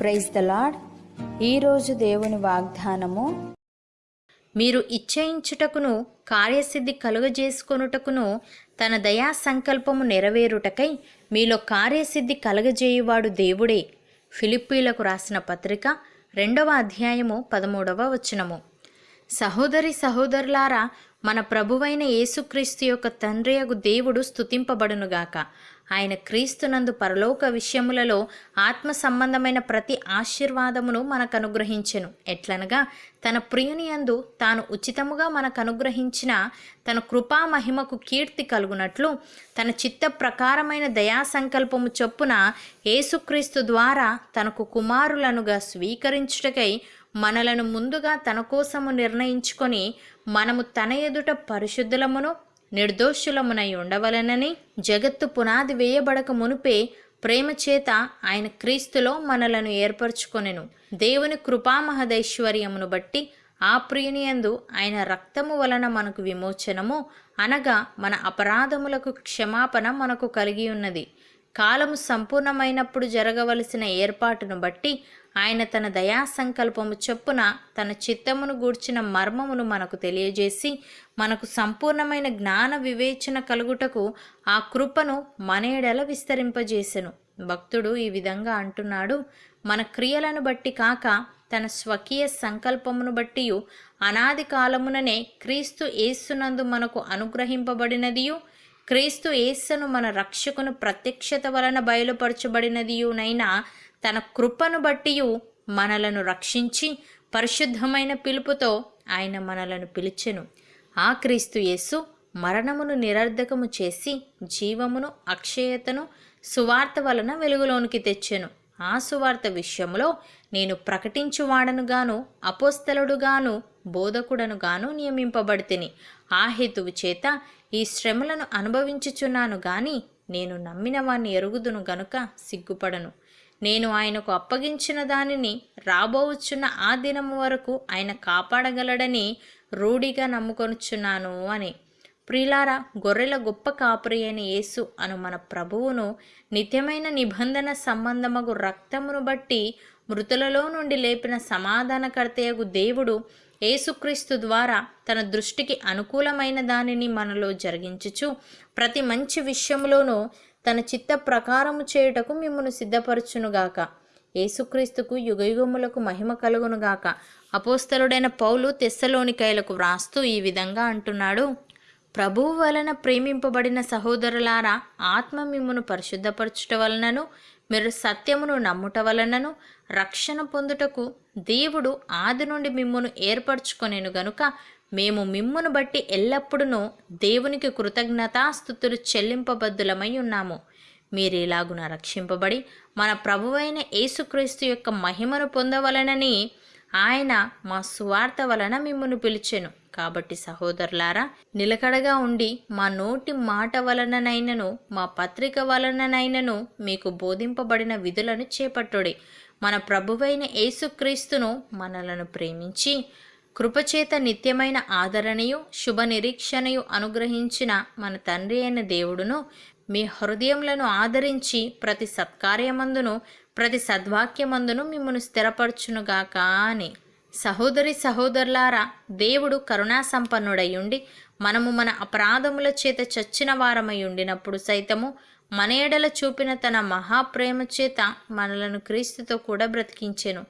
Praise the lord ఈరోజు దేవుని వాగ్దానము మీరు ఇచ్చయించుటకును కార్యసిద్ధి కలుగజేసుకొనుటకును తన దయా సంకల్పము నెరవేరుటకై మీలో కార్యసిద్ధి కలుగజేయువాడు దేవుడే. ఫిలిప్పీలకు రాసిన పత్రిక రెండవ అధ్యాయము పదమూడవ వచనము. సహోదరి సహోదరులారా మన ప్రభువైన యేసుక్రీస్తు యొక్క తండ్రియగు దేవుడు స్థుతింపబడునుగాక ఆయన క్రీస్తునందు పరలోక విషయములలో ఆత్మ సంబంధమైన ప్రతి ఆశీర్వాదమును మనకు అనుగ్రహించెను ఎట్లనగా తన ప్రియుని యందు తాను ఉచితముగా మనకు అనుగ్రహించిన తన కృపా మహిమకు కీర్తి కలుగునట్లు తన చిత్త ప్రకారమైన దయా సంకల్పము చొప్పున యేసుక్రీస్తు ద్వారా తనకు కుమారులనుగా స్వీకరించుటకై మనలను ముందుగా తన కోసము నిర్ణయించుకొని మనము తన ఎదుట పరిశుద్ధులమును నిర్దోషులమునై ఉండవలనని జగత్తు పునాది వేయబడక మునుపే ప్రేమ చేత ఆయన క్రీస్తులో మనలను ఏర్పరచుకొనెను. దేవుని కృపామహదైశ్వర్యమును బట్టి ఆ ప్రియునియందు ఆయన రక్తము వలన మనకు విమోచనము అనగా మన అపరాధములకు క్షమాపణ మనకు కలిగి ఉన్నది కాలము సంపూర్ణమైనప్పుడు జరగవలసిన ఏర్పాటును బట్టి ఆయన తన దయా సంకల్పము చొప్పున తన చిత్తమును గూర్చిన మర్మమును మనకు తెలియజేసి మనకు సంపూర్ణమైన జ్ఞాన వివేచన కలుగుటకు ఆ కృపను మనేడల విస్తరింపజేసెను. భక్తుడు ఈ విధంగా అంటున్నాడు మన క్రియలను బట్టి కాక తన స్వకీయ సంకల్పమును బట్టి అనాది కాలముననే క్రీస్తు యేసునందు మనకు అనుగ్రహింపబడినదియు క్రీస్తు యేస్సును మన రక్షకును ప్రత్యక్షత వలన బయలుపరచబడినదియునైనా తన కృపను బట్టి మనలను రక్షించి పరిశుద్ధమైన పిలుపుతో ఆయన మనలను పిలిచెను. ఆ క్రీస్తు యేసు మరణమును నిరర్ధకము చేసి జీవమును అక్షయతను సువార్త వలన వెలుగులోనికి తెచ్చెను. ఆ సువార్త విషయంలో నేను ప్రకటించువాడనుగాను అపోస్తలుడుగాను బోధకుడనుగాను నియమింపబడితిని. ఆ హేతువు చేత ఈ శ్రమలను అనుభవించుచున్నాను గాని నేను నమ్మిన వాణ్ణి ఎరుగుదును గనుక సిగ్గుపడను. నేను ఆయనకు అప్పగించిన దానిని రాబోవచ్చున్న ఆ దినము వరకు ఆయన కాపాడగలడని రూఢిగా నమ్ముకొనుచున్నాను అని. ప్రిలారా గొర్రెల గొప్ప కాపురి అయిన యేసు అను మన ప్రభువును నిత్యమైన నిబంధన సంబంధమగు రక్తమును బట్టి మృతులలో నుండి లేపిన సమాధానకర్తయగు దేవుడు యేసుక్రీస్తు ద్వారా తన దృష్టికి అనుకూలమైన దానిని మనలో జరిగించుచు ప్రతి మంచి విషయంలోనూ తన చిత్త ప్రకారము చేయుటకు మిమ్మను సిద్ధపరచునుగాక. యేసుక్రీస్తుకు యుగయుగములకు మహిమ కలుగునుగాక. అపోస్తలుడైన పౌలు తెస్సలోనికైలకు వ్రాస్తూ ఈ విధంగా అంటున్నాడు. ప్రభువు వలన ప్రేమింపబడిన సహోదరులారా ఆత్మ మిమ్మును పరిశుద్ధపరచుట వలనను మీరు సత్యమును నమ్ముట వలనను రక్షణ పొందుటకు దేవుడు ఆది నుండి మిమ్మును ఏర్పరచుకొనేను గనుక మేము మిమ్మును బట్టి ఎల్లప్పుడూ దేవునికి కృతజ్ఞతాస్థుతులు చెల్లింపబద్దులమై ఉన్నాము. మీరేలాగున రక్షింపబడి మన ప్రభువైన యేసుక్రీస్తు యొక్క మహిమను పొందవలనని ఆయన మా సువార్త వలన మిమ్మును పిలిచెను. కాబట్టి సహోదరులారా నిలకడగా ఉండి మా నోటి మాట వలననైనను మా పత్రిక వలననైనను మీకు బోధింపబడిన విధులను చేపట్టుడి. మన ప్రభువైన యేసుక్రీస్తును మనలను ప్రేమించి కృపచేత నిత్యమైన ఆదరణయు శుభ నిరీక్షణయు అనుగ్రహించిన మన తండ్రి అయిన దేవుడును మీ హృదయములను ఆదరించి ప్రతి సత్కార్యమందును ప్రతి సద్వాక్యమందును మిమ్మను స్థిరపరచునుగాక అని సహోదరి సహోదరులారా దేవుడు కరుణాసంపన్నుడయ్యుండి మనము మన అపరాధముల చేత చచ్చిన వారమై ఉండినప్పుడు సైతము మన ఎడల చూపిన తన మహాప్రేమ చేత మనలను క్రీస్తుతో కూడా బ్రతికించెను.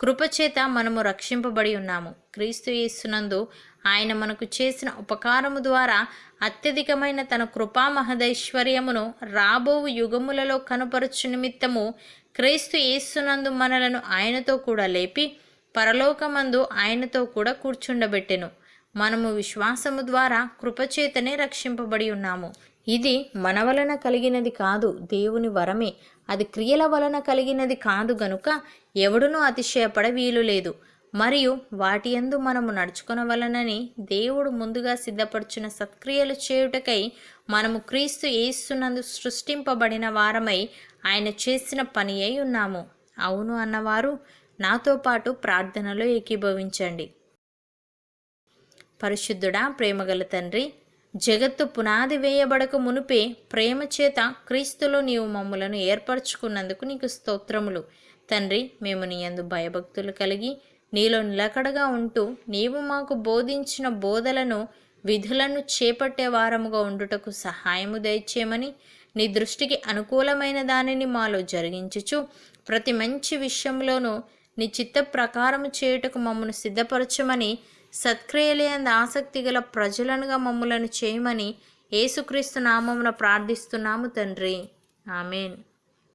కృపచేత మనము రక్షింపబడి ఉన్నాము. క్రీస్తు యేసునందు ఆయన మనకు చేసిన ఉపకారము ద్వారా అత్యధికమైన తన కృపా మహదైశ్వర్యమును రాబోవు యుగములలో కనుపరచు నిమిత్తము క్రీస్తు యేసునందు మనలను ఆయనతో కూడా లేపి పరలోకమందు ఆయనతో కూడా కూర్చుండబెట్టెను. మనము విశ్వాసము ద్వారా కృపచేతనే రక్షింపబడి ఉన్నాము. ఇది మన వలన కలిగినది కాదు దేవుని వరమే. అది క్రియల వలన కలిగినది కాదు గనుక ఎవడునూ అతిశయపడ వీలు లేదు. మరియు వాటి ఎందు మనము నడుచుకొనవలనని దేవుడు ముందుగా సిద్ధపరచిన సత్క్రియలు చేయుటకై మనము క్రీస్తు ఏస్తున్నందు సృష్టింపబడిన వారమై ఆయన చేసిన పని అయి ఉన్నాము. అవును అన్నవారు నాతో పాటు ప్రార్థనలో ఏకీభవించండి. పరిశుద్ధుడా ప్రేమగల తండ్రి జగత్తు పునాది వేయబడక మునుపే ప్రేమ చేత క్రీస్తులో నీవు మమ్ములను ఏర్పరచుకున్నందుకు నీకు స్తోత్రములు. తండ్రి మేము నీ అందు భయభక్తులు కలిగి నీలో నిలకడగా ఉంటూ నీవు మాకు బోధించిన బోధలను విధులను చేపట్టే వారముగా ఉండుటకు సహాయము దయచేయమని నీ దృష్టికి అనుకూలమైన దానిని మాలో జరిగించుచు ప్రతి మంచి విషయంలోనూ నీ చిత్త ప్రకారము చేయుటకు మమ్మను సిద్ధపరచమని సత్క్రియలేని ఆసక్తి గల ప్రజలనుగా మమ్ములను చేయమని ఏసుక్రీస్తు నామమున ప్రార్థిస్తున్నాము తండ్రి. ఆమెన్.